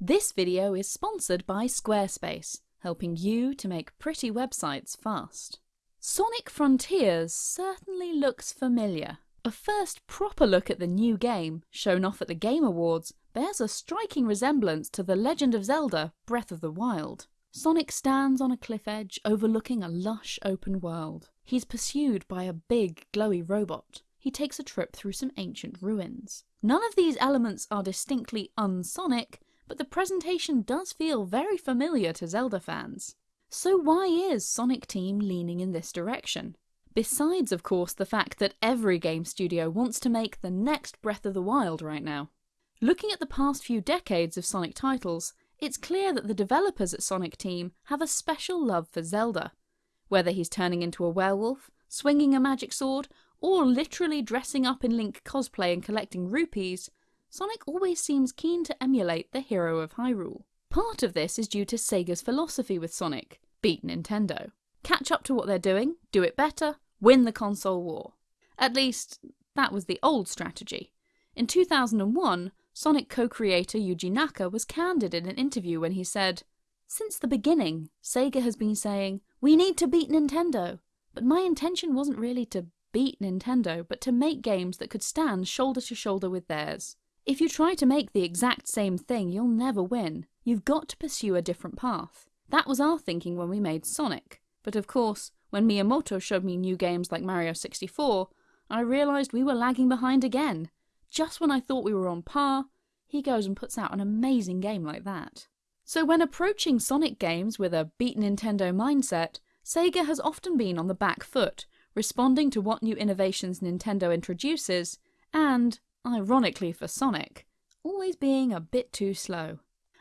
This video is sponsored by Squarespace, helping you to make pretty websites fast. Sonic Frontiers certainly looks familiar. A first proper look at the new game, shown off at the Game Awards, bears a striking resemblance to The Legend of Zelda Breath of the Wild. Sonic stands on a cliff edge overlooking a lush open world. He's pursued by a big, glowy robot. He takes a trip through some ancient ruins. None of these elements are distinctly unsonic, but the presentation does feel very familiar to Zelda fans. So why is Sonic Team leaning in this direction? Besides, of course, the fact that every game studio wants to make the next Breath of the Wild right now. Looking at the past few decades of Sonic titles, it's clear that the developers at Sonic Team have a special love for Zelda. Whether he's turning into a werewolf, swinging a magic sword, or literally dressing up in Link cosplay and collecting rupees, Sonic always seems keen to emulate the hero of Hyrule. Part of this is due to Sega's philosophy with Sonic beat Nintendo. Catch up to what they're doing, do it better, win the console war. At least, that was the old strategy. In 2001, Sonic co-creator Yuji Naka was candid in an interview when he said, Since the beginning, Sega has been saying, we need to beat Nintendo. But my intention wasn't really to beat Nintendo, but to make games that could stand shoulder to shoulder with theirs. If you try to make the exact same thing, you'll never win. You've got to pursue a different path. That was our thinking when we made Sonic. But of course, when Miyamoto showed me new games like Mario 64, I realised we were lagging behind again. Just when I thought we were on par, he goes and puts out an amazing game like that. So when approaching Sonic games with a beat Nintendo mindset, Sega has often been on the back foot, responding to what new innovations Nintendo introduces, and ironically for Sonic, always being a bit too slow.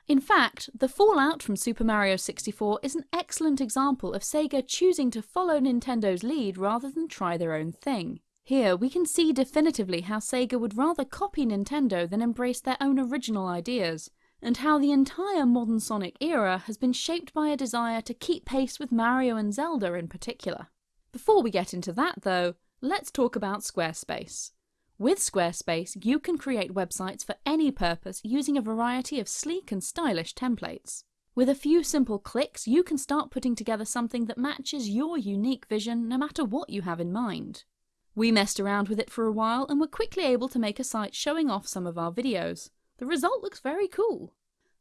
In fact, the fallout from Super Mario 64 is an excellent example of Sega choosing to follow Nintendo's lead rather than try their own thing. Here, we can see definitively how Sega would rather copy Nintendo than embrace their own original ideas, and how the entire modern Sonic era has been shaped by a desire to keep pace with Mario and Zelda in particular. Before we get into that though, let's talk about Squarespace. With Squarespace, you can create websites for any purpose using a variety of sleek and stylish templates. With a few simple clicks, you can start putting together something that matches your unique vision no matter what you have in mind. We messed around with it for a while and were quickly able to make a site showing off some of our videos. The result looks very cool.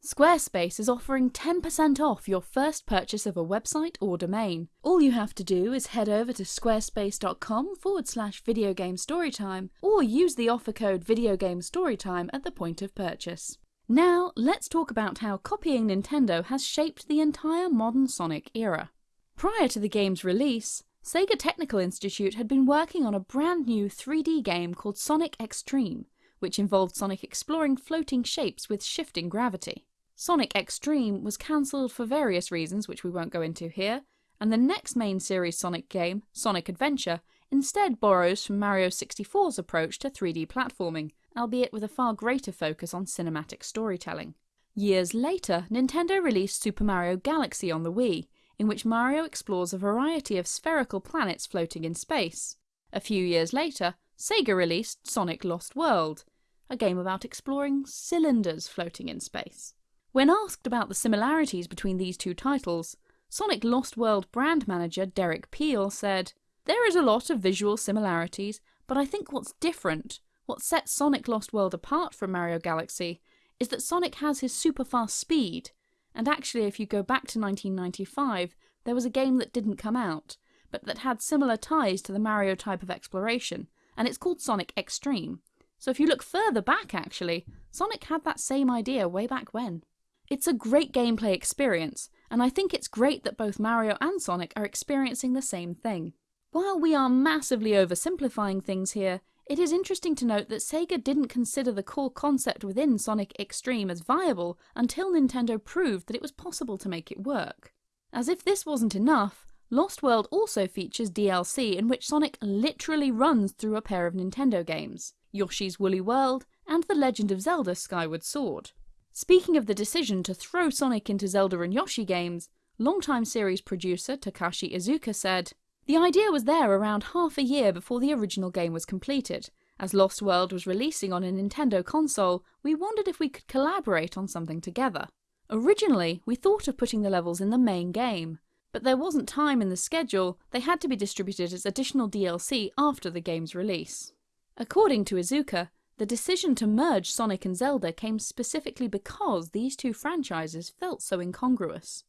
Squarespace is offering 10% off your first purchase of a website or domain. All you have to do is head over to squarespace.com forward slash videogamestorytime or use the offer code videogamestorytime at the point of purchase. Now, let's talk about how copying Nintendo has shaped the entire modern Sonic era. Prior to the game's release, Sega Technical Institute had been working on a brand new 3D game called Sonic X-treme, which involved Sonic exploring floating shapes with shifting gravity. Sonic X-treme was cancelled for various reasons which we won't go into here, and the next main series Sonic game, Sonic Adventure, instead borrows from Mario 64's approach to 3D platforming, albeit with a far greater focus on cinematic storytelling. Years later, Nintendo released Super Mario Galaxy on the Wii, in which Mario explores a variety of spherical planets floating in space. A few years later, Sega released Sonic Lost World, a game about exploring cylinders floating in space. When asked about the similarities between these two titles, Sonic Lost World brand manager Derek Peel said, There is a lot of visual similarities, but I think what's different, what sets Sonic Lost World apart from Mario Galaxy, is that Sonic has his super fast speed, and actually if you go back to 1995, there was a game that didn't come out, but that had similar ties to the Mario type of exploration, and it's called Sonic X-treme. So if you look further back actually, Sonic had that same idea way back when. It's a great gameplay experience, and I think it's great that both Mario and Sonic are experiencing the same thing. While we are massively oversimplifying things here, it is interesting to note that Sega didn't consider the core concept within Sonic X-treme as viable until Nintendo proved that it was possible to make it work. As if this wasn't enough, Lost World also features DLC in which Sonic literally runs through a pair of Nintendo games, Yoshi's Woolly World and The Legend of Zelda Skyward Sword. Speaking of the decision to throw Sonic into Zelda and Yoshi games, longtime series producer Takashi Iizuka said, The idea was there around half a year before the original game was completed, As Lost World was releasing on a Nintendo console, we wondered if we could collaborate on something together. Originally, we thought of putting the levels in the main game, but there wasn't time in the schedule, they had to be distributed as additional DLC after the game's release. According to Iizuka, the decision to merge Sonic and Zelda came specifically because these two franchises felt so incongruous.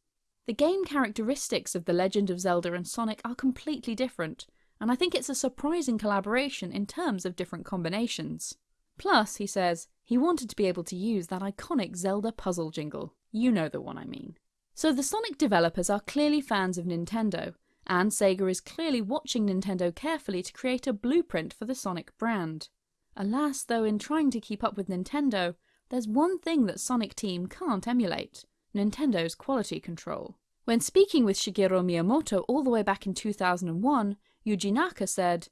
The game characteristics of The Legend of Zelda and Sonic are completely different, and I think it's a surprising collaboration in terms of different combinations. Plus, he says, he wanted to be able to use that iconic Zelda puzzle jingle. You know the one I mean. So the Sonic developers are clearly fans of Nintendo, and Sega is clearly watching Nintendo carefully to create a blueprint for the Sonic brand. Alas, though, in trying to keep up with Nintendo, there's one thing that Sonic Team can't emulate Nintendo's quality control. When speaking with Shigeru Miyamoto all the way back in 2001, Yuji Naka said,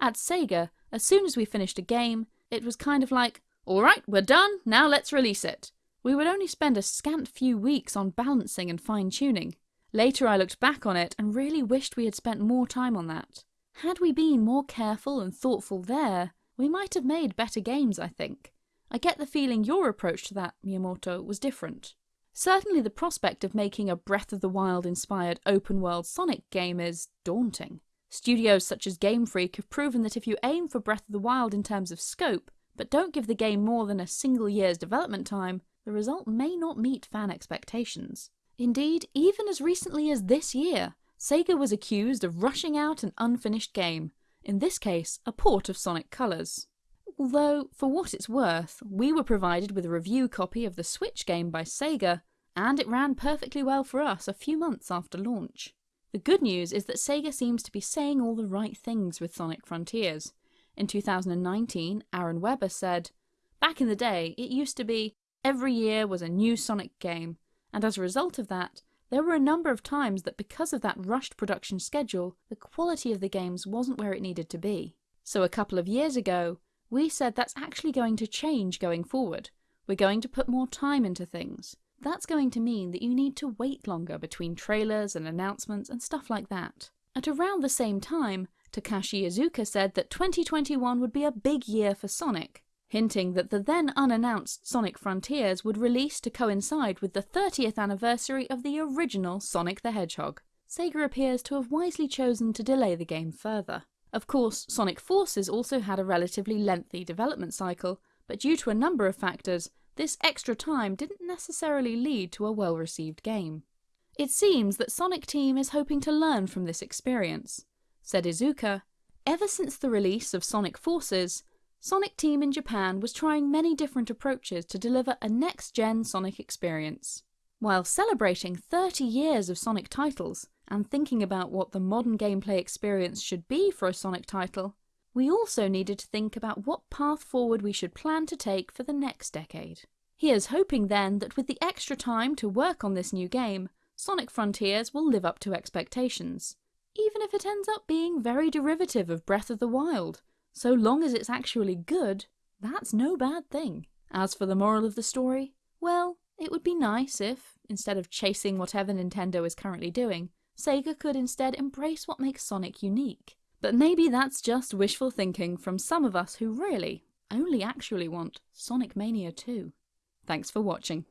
At Sega, as soon as we finished a game, it was kind of like, alright, we're done, now let's release it. We would only spend a scant few weeks on balancing and fine tuning. Later I looked back on it and really wished we had spent more time on that. Had we been more careful and thoughtful there, we might have made better games, I think. I get the feeling your approach to that, Miyamoto, was different. Certainly the prospect of making a Breath of the Wild inspired open world Sonic game is daunting. Studios such as Game Freak have proven that if you aim for Breath of the Wild in terms of scope, but don't give the game more than a single year's development time, the result may not meet fan expectations. Indeed, even as recently as this year, Sega was accused of rushing out an unfinished game, in this case, a port of Sonic Colors. Although, for what it's worth, we were provided with a review copy of the Switch game by Sega, and it ran perfectly well for us a few months after launch. The good news is that Sega seems to be saying all the right things with Sonic Frontiers. In 2019, Aaron Webber said, Back in the day, it used to be every year was a new Sonic game, and as a result of that, there were a number of times that because of that rushed production schedule, the quality of the games wasn't where it needed to be. So a couple of years ago, we said that's actually going to change going forward. We're going to put more time into things. That's going to mean that you need to wait longer between trailers and announcements and stuff like that. At around the same time, Takashi Iizuka said that 2021 would be a big year for Sonic, hinting that the then unannounced Sonic Frontiers would release to coincide with the 30th anniversary of the original Sonic the Hedgehog. Sega appears to have wisely chosen to delay the game further. Of course, Sonic Forces also had a relatively lengthy development cycle, but due to a number of factors, this extra time didn't necessarily lead to a well-received game. It seems that Sonic Team is hoping to learn from this experience. Said Iizuka, ever since the release of Sonic Forces, Sonic Team in Japan was trying many different approaches to deliver a next-gen Sonic experience. While celebrating 30 years of Sonic titles, and thinking about what the modern gameplay experience should be for a Sonic title, we also needed to think about what path forward we should plan to take for the next decade. Here's hoping then that with the extra time to work on this new game, Sonic Frontiers will live up to expectations. Even if it ends up being very derivative of Breath of the Wild, so long as it's actually good, that's no bad thing. As for the moral of the story, well, it would be nice if, instead of chasing whatever Nintendo is currently doing, Sega could instead embrace what makes Sonic unique. But maybe that's just wishful thinking from some of us who really only actually want Sonic Mania 2. Thanks for watching.